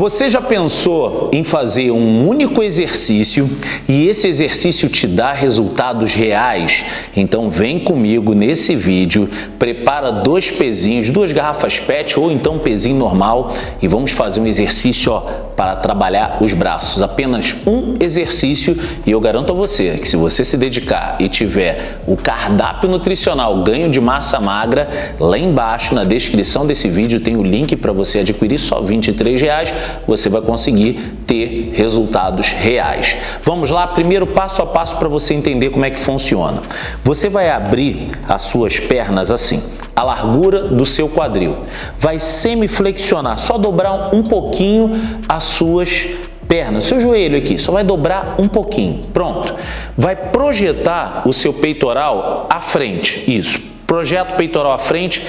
Você já pensou em fazer um único exercício e esse exercício te dá resultados reais? Então vem comigo nesse vídeo, prepara dois pezinhos, duas garrafas PET ou então pezinho normal e vamos fazer um exercício ó, para trabalhar os braços. Apenas um exercício e eu garanto a você que se você se dedicar e tiver o cardápio nutricional ganho de massa magra, lá embaixo na descrição desse vídeo tem o link para você adquirir só 23 reais você vai conseguir ter resultados reais. Vamos lá, primeiro passo a passo para você entender como é que funciona. Você vai abrir as suas pernas assim, a largura do seu quadril. Vai semiflexionar, só dobrar um pouquinho as suas pernas, seu joelho aqui, só vai dobrar um pouquinho. Pronto. Vai projetar o seu peitoral à frente. Isso. Projeta o peitoral à frente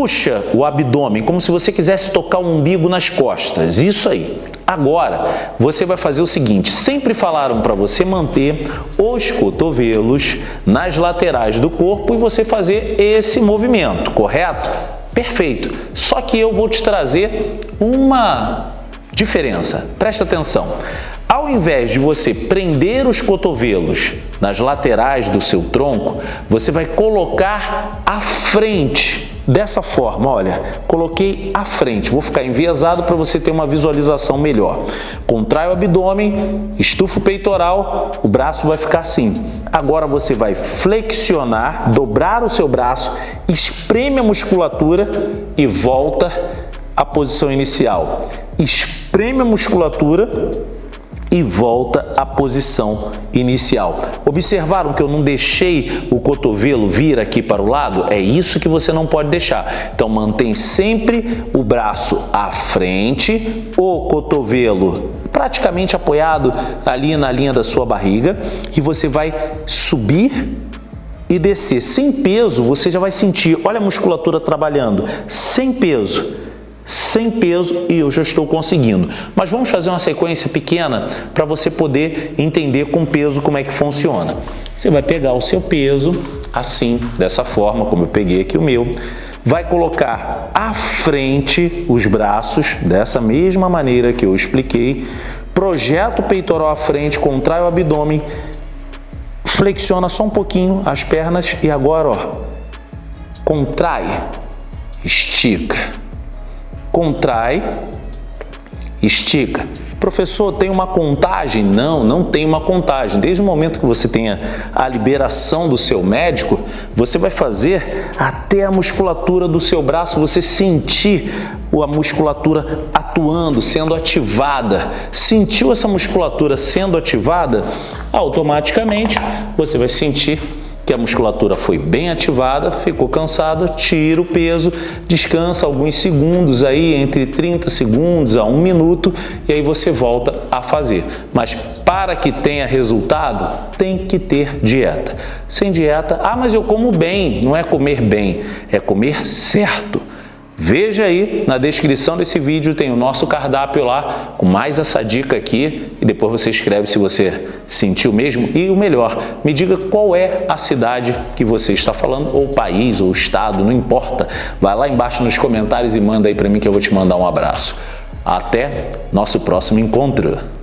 Puxa o abdômen, como se você quisesse tocar o umbigo nas costas. Isso aí. Agora, você vai fazer o seguinte, sempre falaram para você manter os cotovelos nas laterais do corpo e você fazer esse movimento, correto? Perfeito. Só que eu vou te trazer uma diferença. Presta atenção. Ao invés de você prender os cotovelos nas laterais do seu tronco, você vai colocar à frente dessa forma, olha, coloquei à frente, vou ficar enviesado para você ter uma visualização melhor. Contrai o abdômen, estufa o peitoral, o braço vai ficar assim. Agora você vai flexionar, dobrar o seu braço, espreme a musculatura e volta à posição inicial. Espreme a musculatura e volta à posição inicial. Observaram que eu não deixei o cotovelo vir aqui para o lado? É isso que você não pode deixar. Então mantém sempre o braço à frente, o cotovelo praticamente apoiado ali na linha da sua barriga e você vai subir e descer. Sem peso, você já vai sentir, olha a musculatura trabalhando, sem peso sem peso e eu já estou conseguindo. Mas vamos fazer uma sequência pequena para você poder entender com peso como é que funciona. Você vai pegar o seu peso assim, dessa forma, como eu peguei aqui o meu, vai colocar à frente os braços, dessa mesma maneira que eu expliquei, projeta o peitoral à frente, contrai o abdômen, flexiona só um pouquinho as pernas e agora, ó, contrai, estica contrai, estica. Professor, tem uma contagem? Não, não tem uma contagem. Desde o momento que você tenha a liberação do seu médico, você vai fazer até a musculatura do seu braço, você sentir a musculatura atuando, sendo ativada. Sentiu essa musculatura sendo ativada? Automaticamente você vai sentir que a musculatura foi bem ativada, ficou cansada, tira o peso, descansa alguns segundos aí, entre 30 segundos a um minuto, e aí você volta a fazer. Mas para que tenha resultado, tem que ter dieta. Sem dieta, ah, mas eu como bem, não é comer bem, é comer certo. Veja aí, na descrição desse vídeo tem o nosso cardápio lá, com mais essa dica aqui, e depois você escreve se você sentiu mesmo. E o melhor, me diga qual é a cidade que você está falando, ou país, ou estado, não importa. Vai lá embaixo nos comentários e manda aí para mim que eu vou te mandar um abraço. Até nosso próximo encontro!